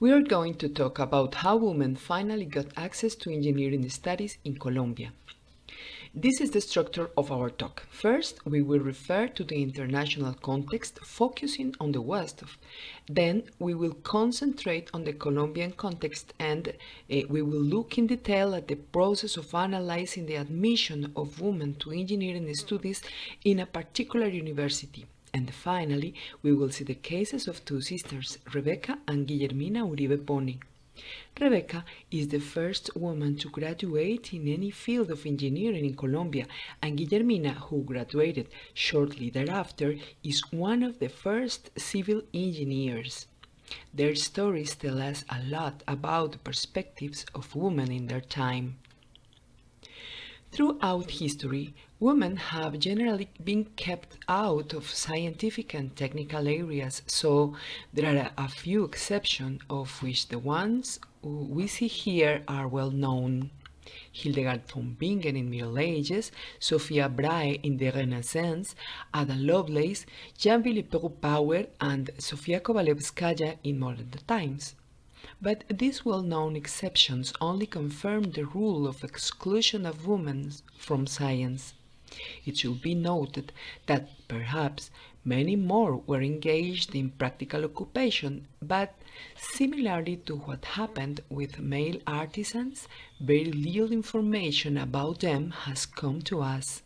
We are going to talk about how women finally got access to engineering studies in Colombia. This is the structure of our talk. First, we will refer to the international context, focusing on the West. Then, we will concentrate on the Colombian context and uh, we will look in detail at the process of analyzing the admission of women to engineering studies in a particular university. And finally, we will see the cases of two sisters, Rebecca and Guillermina Uribe Pony. Rebecca is the first woman to graduate in any field of engineering in Colombia, and Guillermina, who graduated shortly thereafter, is one of the first civil engineers. Their stories tell us a lot about the perspectives of women in their time. Throughout history, women have generally been kept out of scientific and technical areas, so there are a few exceptions, of which the ones we see here are well known. Hildegard von Bingen in Middle Ages, Sophia Brahe in the Renaissance, Ada Lovelace, Jeanne Villepreux-Power, and Sofia Kovalevskaya in modern times. But these well-known exceptions only confirm the rule of exclusion of women from science. It should be noted that perhaps many more were engaged in practical occupation, but similarly to what happened with male artisans, very little information about them has come to us.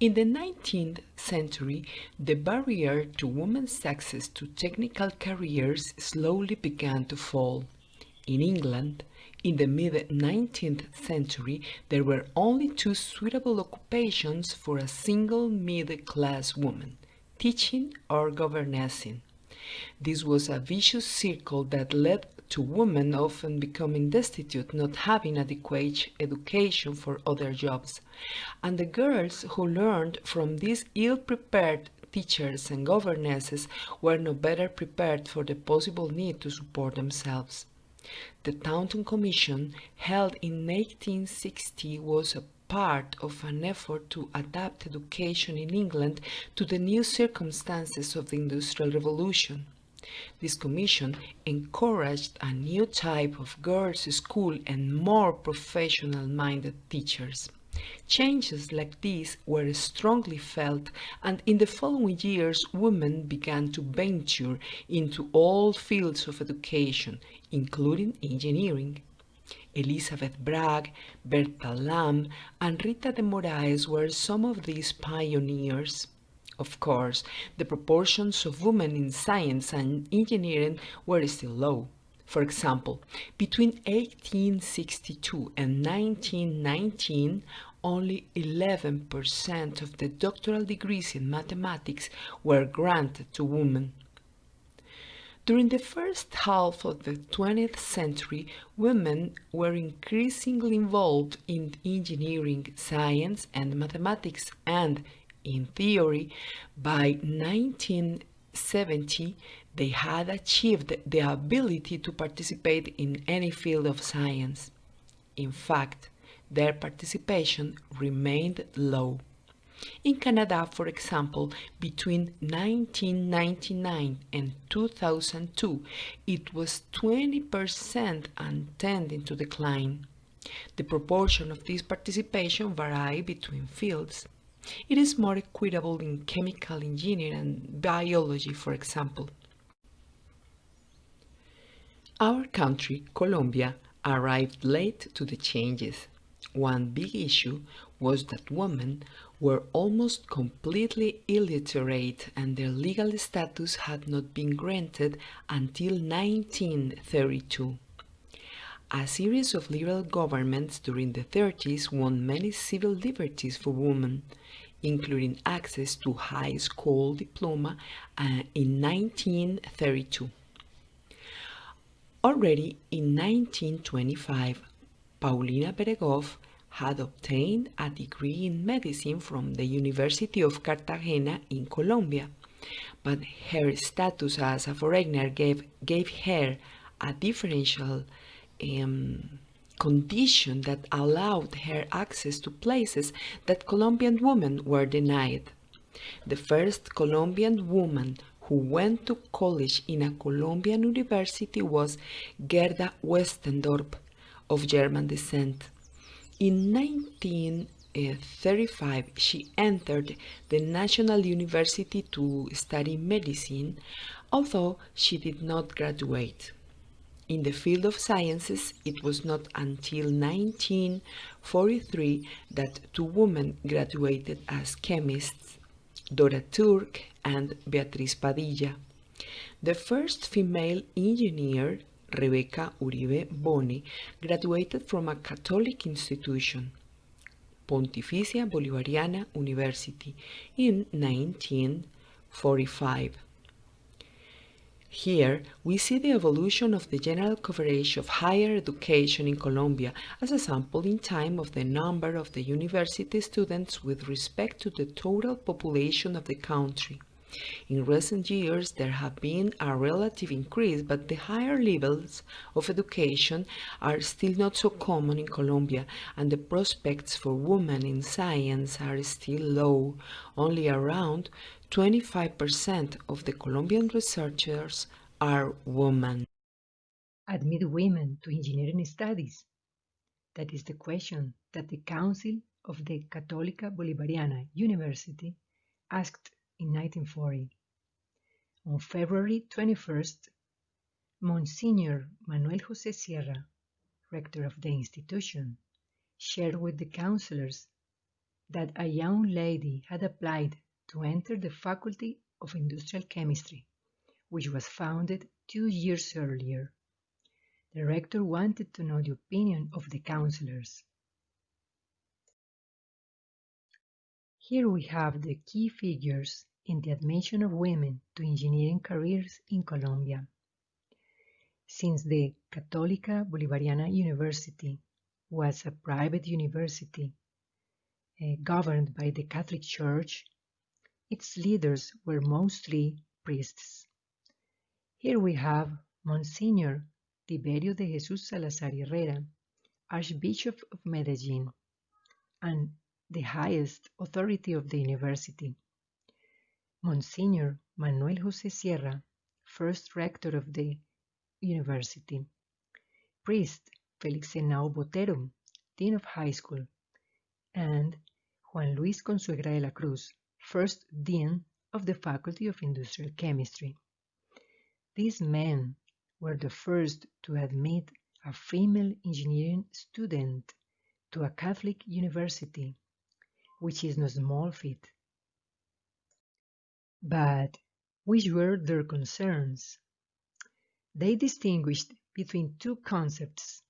In the 19th century, the barrier to women's access to technical careers slowly began to fall. In England, in the mid-19th century, there were only two suitable occupations for a single middle-class woman, teaching or governessing. This was a vicious circle that led to women often becoming destitute, not having adequate education for other jobs. And the girls who learned from these ill-prepared teachers and governesses were no better prepared for the possible need to support themselves. The Taunton Commission, held in 1860, was a part of an effort to adapt education in England to the new circumstances of the Industrial Revolution. This commission encouraged a new type of girls' school and more professional-minded teachers. Changes like these were strongly felt, and in the following years women began to venture into all fields of education, including engineering. Elizabeth Bragg, Bertha Lamb, and Rita de Morais were some of these pioneers. Of course, the proportions of women in science and engineering were still low. For example, between 1862 and 1919, only 11% of the doctoral degrees in mathematics were granted to women. During the first half of the 20th century, women were increasingly involved in engineering, science, and mathematics, and in theory, by 1970, they had achieved the ability to participate in any field of science. In fact, their participation remained low. In Canada, for example, between 1999 and 2002, it was 20% and tending to decline. The proportion of this participation varied between fields. It is more equitable in chemical engineering and biology, for example. Our country, Colombia, arrived late to the changes. One big issue was that women were almost completely illiterate and their legal status had not been granted until 1932. A series of liberal governments during the 30s won many civil liberties for women, including access to high school diploma uh, in 1932. Already in 1925, Paulina Beregoff had obtained a degree in medicine from the University of Cartagena in Colombia, but her status as a foreigner gave, gave her a differential um, condition that allowed her access to places that Colombian women were denied. The first Colombian woman who went to college in a Colombian university was Gerda Westendorp, of German descent. In 1935, she entered the National University to study medicine, although she did not graduate. In the field of sciences, it was not until 1943 that two women graduated as chemists, Dora Turk and Beatriz Padilla. The first female engineer, Rebecca Uribe Boni, graduated from a Catholic institution, Pontificia Bolivariana University, in 1945. Here, we see the evolution of the general coverage of higher education in Colombia as a sample in time of the number of the university students with respect to the total population of the country. In recent years, there have been a relative increase, but the higher levels of education are still not so common in Colombia, and the prospects for women in science are still low. Only around 25% of the Colombian researchers are women. Admit women to engineering studies? That is the question that the Council of the Católica Bolivariana University asked in 1940. On February 21st, Monsignor Manuel José Sierra, rector of the institution, shared with the counselors that a young lady had applied to enter the Faculty of Industrial Chemistry, which was founded two years earlier. The rector wanted to know the opinion of the counselors. Here we have the key figures in the admission of women to engineering careers in Colombia. Since the Católica Bolivariana University was a private university uh, governed by the Catholic Church its leaders were mostly priests. Here we have Monsignor Tiberio de Jesús Salazar Herrera, Archbishop of Medellin, and the highest authority of the university. Monsignor Manuel José Sierra, first rector of the university. Priest Felix Henao Botero, dean of high school, and Juan Luis Consuegra de la Cruz, first dean of the Faculty of Industrial Chemistry. These men were the first to admit a female engineering student to a Catholic university, which is no small feat. But which were their concerns? They distinguished between two concepts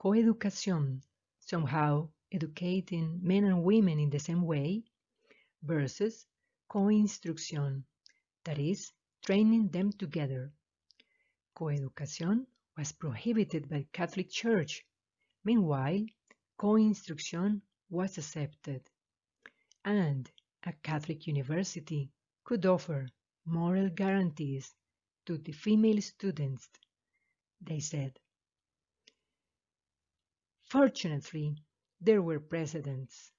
coeducación, somehow educating men and women in the same way, versus co-instrucción, that is, training them together. Coeducación was prohibited by the Catholic Church. Meanwhile, co-instruction was accepted. And a Catholic university could offer moral guarantees to the female students, they said. Fortunately, there were precedents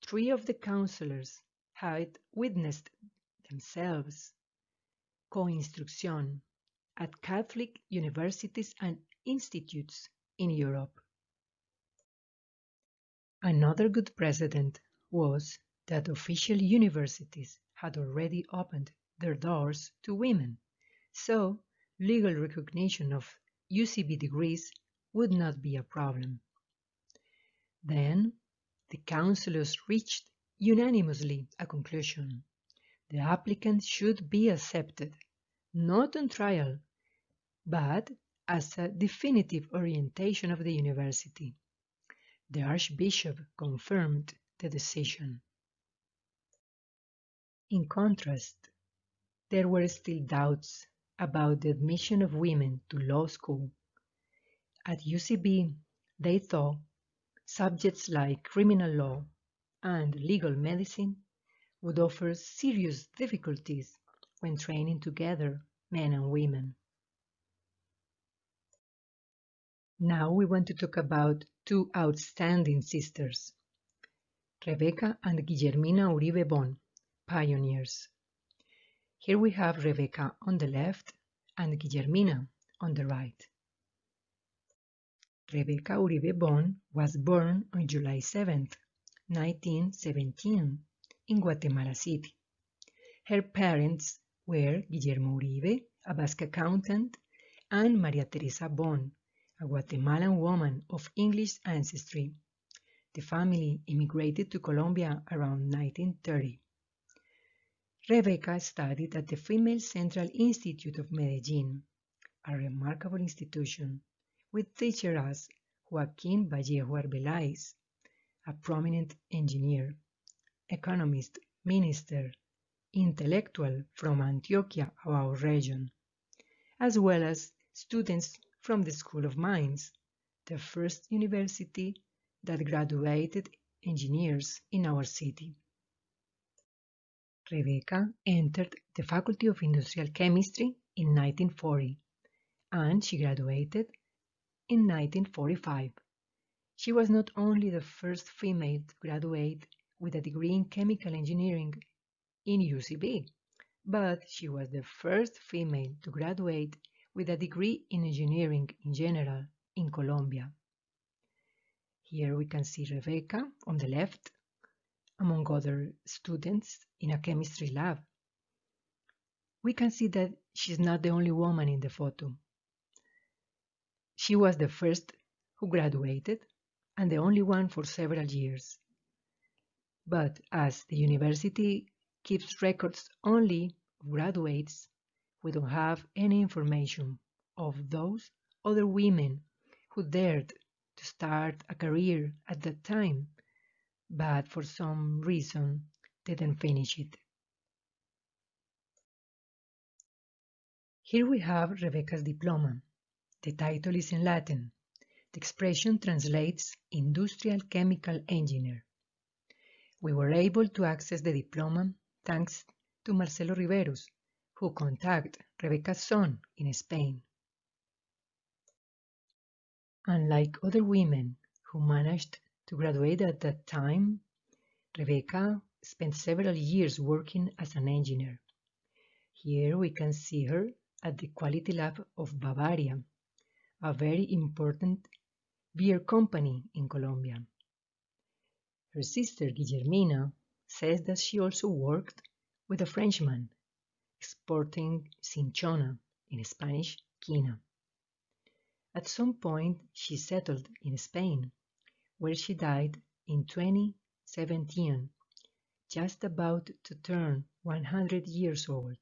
three of the counselors had witnessed themselves co-instruction at Catholic universities and institutes in Europe. Another good precedent was that official universities had already opened their doors to women, so legal recognition of UCB degrees would not be a problem. Then the councillors reached unanimously a conclusion. The applicant should be accepted, not on trial, but as a definitive orientation of the university. The Archbishop confirmed the decision. In contrast, there were still doubts about the admission of women to law school. At UCB, they thought Subjects like criminal law and legal medicine would offer serious difficulties when training together men and women. Now we want to talk about two outstanding sisters, Rebecca and Guillermina Uribe Bon, pioneers. Here we have Rebecca on the left and Guillermina on the right. Rebecca Uribe Bon was born on July 7, 1917, in Guatemala City. Her parents were Guillermo Uribe, a Basque accountant, and Maria Teresa Bon, a Guatemalan woman of English ancestry. The family immigrated to Colombia around 1930. Rebecca studied at the Female Central Institute of Medellin, a remarkable institution with teachers Joaquín Vallejo Arbeláez, a prominent engineer, economist, minister, intellectual from Antioquia, our region, as well as students from the School of Mines, the first university that graduated engineers in our city. Rebecca entered the Faculty of Industrial Chemistry in 1940 and she graduated in 1945. She was not only the first female to graduate with a degree in chemical engineering in UCB, but she was the first female to graduate with a degree in engineering in general in Colombia. Here we can see Rebecca on the left, among other students in a chemistry lab. We can see that she's not the only woman in the photo. She was the first who graduated and the only one for several years. But as the university keeps records only of graduates, we don't have any information of those other women who dared to start a career at that time, but for some reason didn't finish it. Here we have Rebecca's diploma. The title is in Latin. The expression translates Industrial Chemical Engineer. We were able to access the diploma thanks to Marcelo Riveros, who contacted Rebecca's son in Spain. Unlike other women who managed to graduate at that time, Rebecca spent several years working as an engineer. Here we can see her at the Quality Lab of Bavaria, a very important beer company in Colombia. Her sister Guillermina says that she also worked with a Frenchman exporting cinchona, in Spanish, quina. At some point, she settled in Spain, where she died in 2017, just about to turn 100 years old.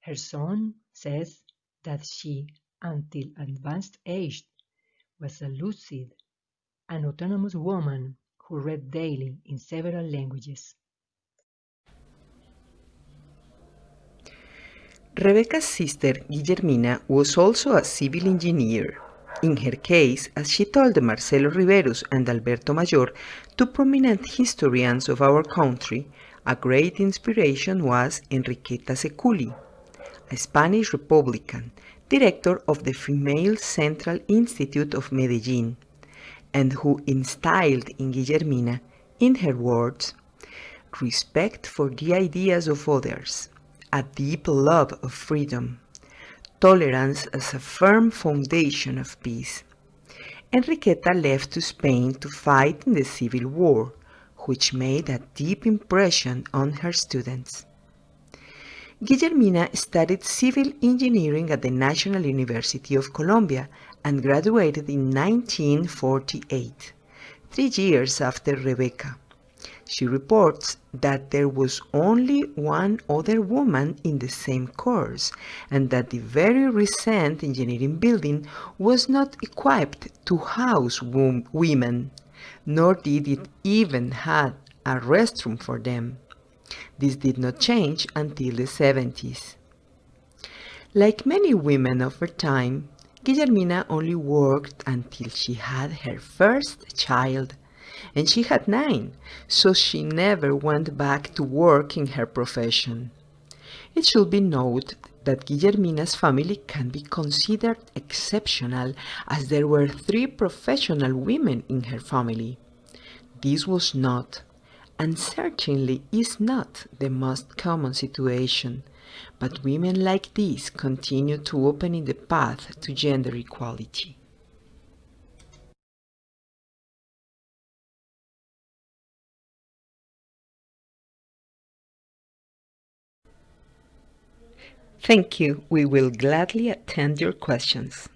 Her son says that she until advanced age, was a lucid and autonomous woman who read daily in several languages. Rebecca's sister Guillermina was also a civil engineer. In her case, as she told Marcelo Riveros and Alberto Mayor, two prominent historians of our country, a great inspiration was Enriqueta Seculi, a Spanish Republican director of the Female Central Institute of Medellin, and who instilled in Guillermina, in her words, respect for the ideas of others, a deep love of freedom, tolerance as a firm foundation of peace. Enriqueta left to Spain to fight in the Civil War, which made a deep impression on her students. Guillermina studied civil engineering at the National University of Colombia and graduated in 1948, three years after Rebecca. She reports that there was only one other woman in the same course and that the very recent engineering building was not equipped to house women, nor did it even have a restroom for them. This did not change until the 70s. Like many women of her time, Guillermina only worked until she had her first child, and she had nine, so she never went back to work in her profession. It should be noted that Guillermina's family can be considered exceptional as there were three professional women in her family. This was not and certainly is not the most common situation, but women like these continue to open in the path to gender equality. Thank you. We will gladly attend your questions.